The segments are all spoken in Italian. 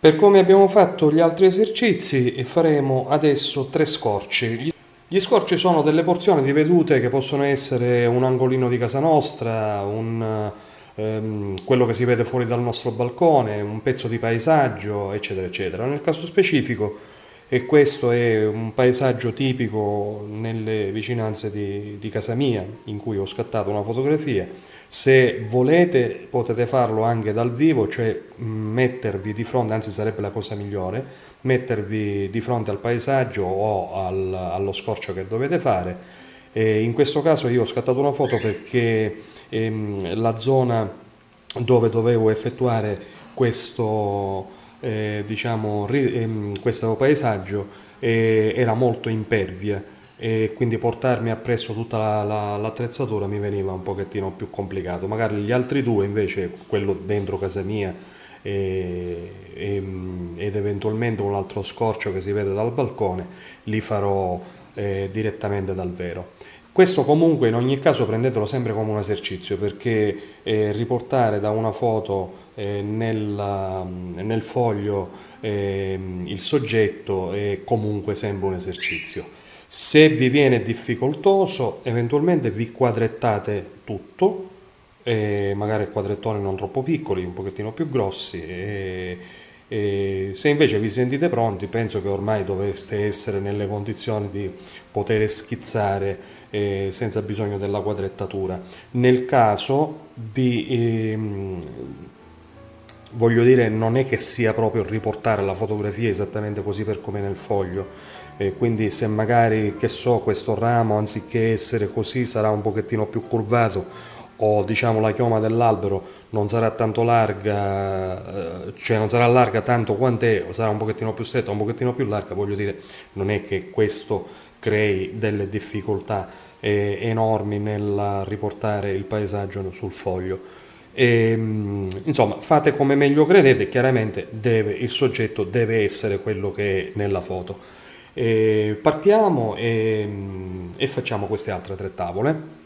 Per come abbiamo fatto gli altri esercizi faremo adesso tre scorci. Gli scorci sono delle porzioni di vedute che possono essere un angolino di casa nostra, un, ehm, quello che si vede fuori dal nostro balcone, un pezzo di paesaggio, eccetera, eccetera. Nel caso specifico, e questo è un paesaggio tipico nelle vicinanze di, di casa mia, in cui ho scattato una fotografia, se volete potete farlo anche dal vivo, cioè mm, mettervi di fronte, anzi sarebbe la cosa migliore, mettervi di fronte al paesaggio o al, allo scorcio che dovete fare. E in questo caso io ho scattato una foto perché ehm, la zona dove dovevo effettuare questo, eh, diciamo, ehm, questo paesaggio eh, era molto impervia e quindi portarmi appresso tutta l'attrezzatura la, la, mi veniva un pochettino più complicato. Magari gli altri due invece, quello dentro casa mia e, e, ed eventualmente un altro scorcio che si vede dal balcone, li farò eh, direttamente dal vero. Questo comunque in ogni caso prendetelo sempre come un esercizio perché eh, riportare da una foto eh, nel, nel, foglio eh, il soggetto è comunque sempre un esercizio. Se vi viene difficoltoso, eventualmente vi quadrettate tutto, eh, magari quadrettoni non troppo piccoli, un pochettino più grossi. E, se invece vi sentite pronti, penso che ormai dovreste essere nelle condizioni di poter schizzare eh, senza bisogno della quadrettatura. Nel caso di... Ehm, voglio dire, non è che sia proprio riportare la fotografia esattamente così per come nel foglio, e quindi se magari, che so, questo ramo anziché essere così sarà un pochettino più curvato o diciamo la chioma dell'albero non sarà tanto larga, eh, cioè non sarà larga tanto quant'è, o sarà un pochettino più stretta, un pochettino più larga, voglio dire, non è che questo crei delle difficoltà eh, enormi nel riportare il paesaggio sul foglio. E, ehm, insomma, fate come meglio credete, chiaramente deve, il soggetto deve essere quello che è nella foto. E partiamo e, e facciamo queste altre tre tavole.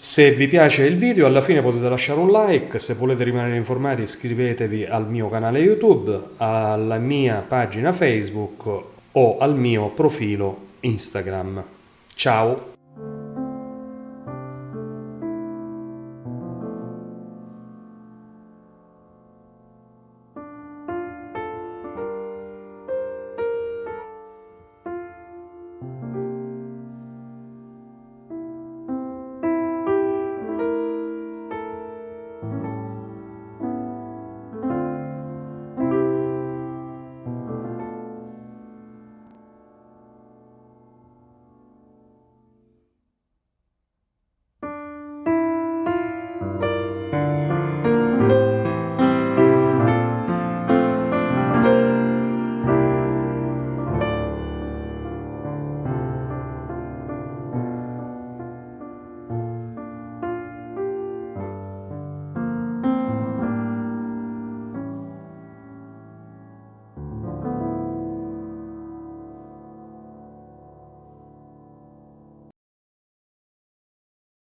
Se vi piace il video alla fine potete lasciare un like, se volete rimanere informati iscrivetevi al mio canale YouTube, alla mia pagina Facebook o al mio profilo Instagram. Ciao!